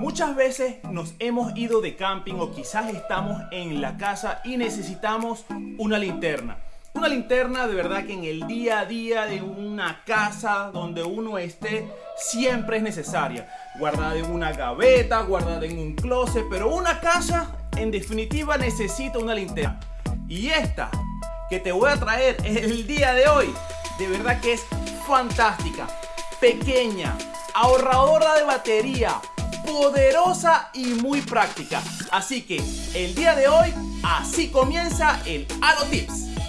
Muchas veces nos hemos ido de camping o quizás estamos en la casa y necesitamos una linterna. Una linterna de verdad que en el día a día de una casa donde uno esté siempre es necesaria. Guardada en una gaveta, guardada en un closet, pero una casa en definitiva necesita una linterna. Y esta que te voy a traer el día de hoy, de verdad que es fantástica, pequeña, ahorradora de batería, poderosa y muy práctica. Así que el día de hoy, así comienza el Halo Tips.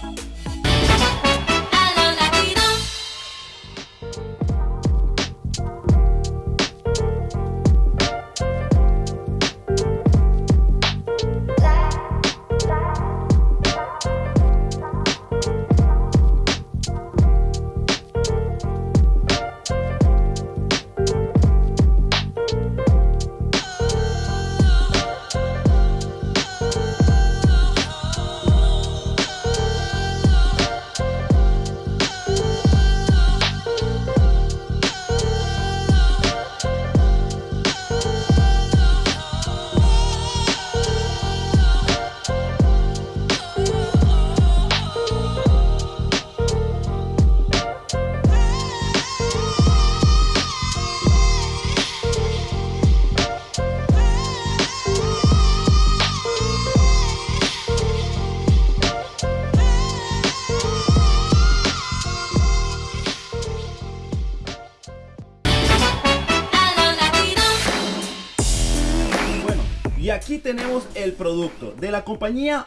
Aquí tenemos el producto de la compañía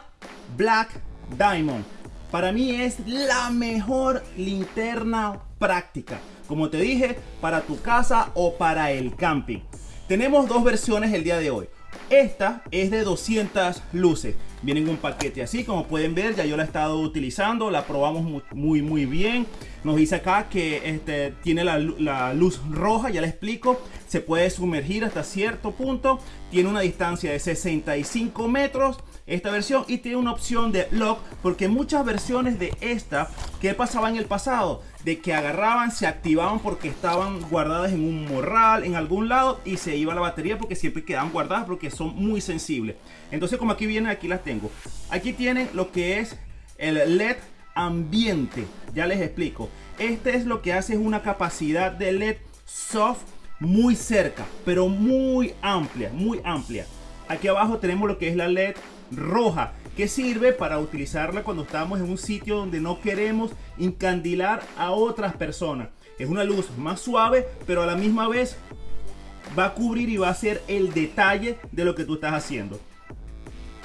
Black Diamond. Para mí es la mejor linterna práctica. Como te dije, para tu casa o para el camping. Tenemos dos versiones el día de hoy. Esta es de 200 luces. Viene en un paquete así, como pueden ver, ya yo la he estado utilizando, la probamos muy muy, bien. Nos dice acá que este, tiene la, la, luz roja, ya le explico. Se puede sumergir hasta cierto punto. Tiene una distancia de 65 metros esta versión y tiene una opción de lock porque muchas versiones de esta que pasaba en el pasado de que agarraban se activaban porque estaban guardadas en un morral en algún lado y se iba la batería porque siempre quedaban guardadas porque son muy sensibles. Entonces como aquí vienen aquí las tengo. Aquí tienen lo que es el led ambiente ya les explico. Este es lo que hace es una capacidad de led soft muy cerca pero muy amplia muy amplia aquí abajo tenemos lo que es la led roja que sirve para utilizarla cuando estamos en un sitio donde no queremos incandilar a otras personas. Es una luz más suave, pero a la misma vez va a cubrir y va a ser el detalle de lo que tú estás haciendo.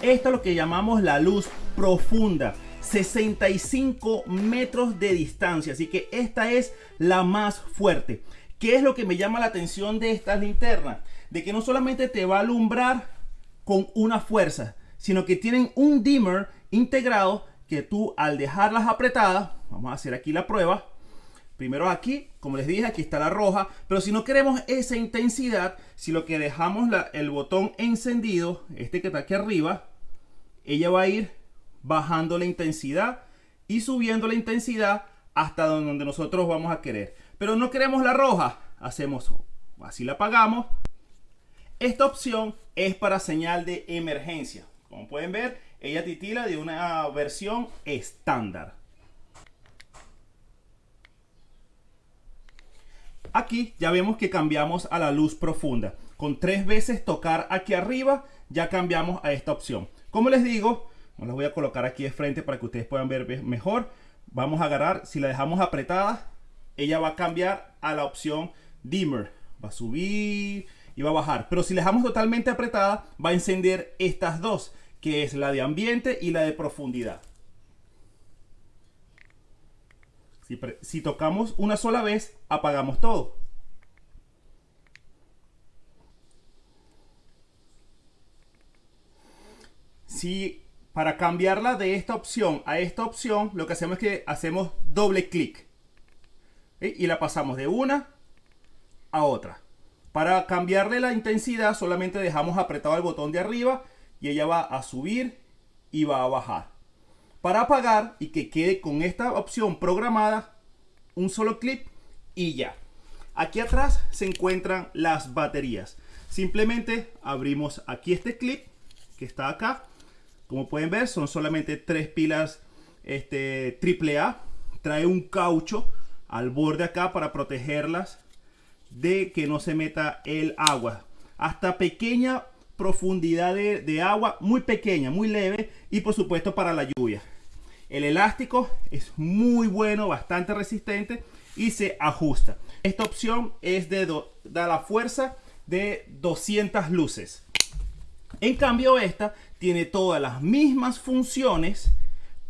Esto es lo que llamamos la luz profunda. 65 metros de distancia. Así que esta es la más fuerte. ¿Qué es lo que me llama la atención de estas linternas? De que no solamente te va a alumbrar con una fuerza, sino que tienen un dimmer integrado que tú al dejarlas apretadas, vamos a hacer aquí la prueba, primero aquí, como les dije, aquí está la roja, pero si no queremos esa intensidad, si lo que dejamos el botón encendido, este que está aquí arriba, ella va a ir bajando la intensidad y subiendo la intensidad hasta donde nosotros vamos a querer. Pero no queremos la roja, hacemos así la apagamos. Esta opción es para señal de emergencia. Como pueden ver, ella titila de una versión estándar. Aquí ya vemos que cambiamos a la luz profunda. Con tres veces tocar aquí arriba, ya cambiamos a esta opción. Como les digo, las voy a colocar aquí de frente para que ustedes puedan ver mejor. Vamos a agarrar, si la dejamos apretada, ella va a cambiar a la opción dimmer. Va a subir y va a bajar. Pero si la dejamos totalmente apretada, va a encender estas dos que es la de ambiente y la de profundidad. Si, si tocamos una sola vez, apagamos todo. Si para cambiarla de esta opción a esta opción, lo que hacemos es que hacemos doble clic. Y la pasamos de una a otra. Para cambiarle la intensidad solamente dejamos apretado el botón de arriba y ella va a subir y va a bajar. Para apagar y que quede con esta opción programada, un solo clic y ya. Aquí atrás se encuentran las baterías. simplemente abrimos aquí este clip que está acá. Como pueden ver, son solamente tres pilas este, AAA. Trae un caucho al borde acá para protegerlas de que no se meta el agua. Hasta pequeña profundidad de, de agua, muy pequeña, muy leve y por supuesto para la lluvia. El elástico es muy bueno, bastante resistente y se ajusta. Esta opción es de da la fuerza de 200 luces. En cambio esta tiene todas las mismas funciones,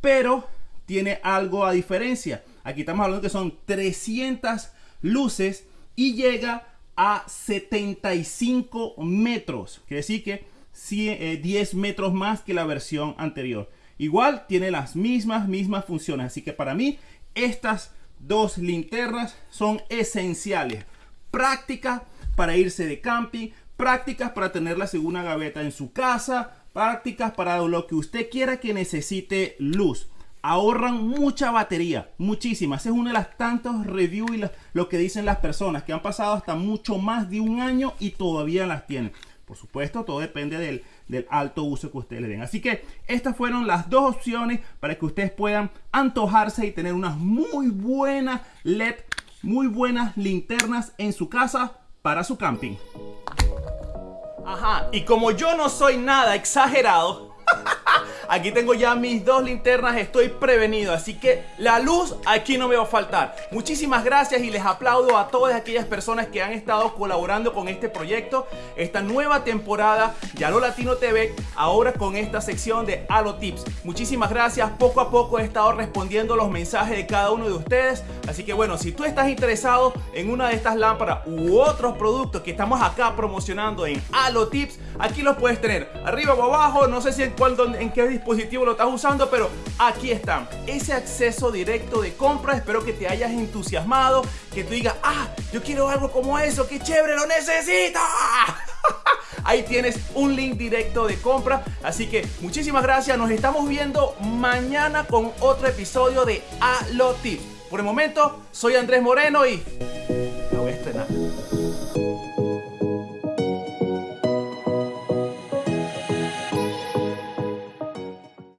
pero tiene algo a diferencia. Aquí estamos hablando que son 300 luces y llega a 75 metros. Quiere decir que 10 eh, metros más que la versión anterior. Igual tiene las mismas, mismas funciones. Así que para mí estas dos linternas son esenciales. Práctica para irse de camping, prácticas para tenerla según una gaveta en su casa, prácticas para lo que usted quiera que necesite luz. Ahorran mucha batería, muchísimas. Es una de las tantos reviews y lo que dicen las personas que han pasado hasta mucho más de un año y todavía las tienen. Por supuesto, todo depende del, del alto uso que ustedes le den. Así que estas fueron las dos opciones para que ustedes puedan antojarse y tener unas muy buenas LED, muy buenas linternas en su casa para su camping. Ajá, y como yo no soy nada exagerado, Aquí tengo ya mis dos linternas, estoy prevenido, así que la luz aquí no me va a faltar. Muchísimas gracias y les aplaudo a todas aquellas personas que han estado colaborando con este proyecto, esta nueva temporada de Alo Latino TV, ahora con esta sección de Alo Tips. Muchísimas gracias, poco a poco he estado respondiendo los mensajes de cada uno de ustedes, así que bueno, si tú estás interesado en una de estas lámparas u otros productos que estamos acá promocionando en Alo Tips, aquí los puedes tener arriba o abajo, no sé si en, cuál, en qué dispositivo lo estás usando, pero aquí están. Ese acceso directo de compra, espero que te hayas entusiasmado, que tú digas, ah, yo quiero algo como eso, qué chévere, lo necesito. Ahí tienes un link directo de compra. Así que muchísimas gracias. Nos estamos viendo mañana con otro episodio de A Por el momento, soy Andrés Moreno y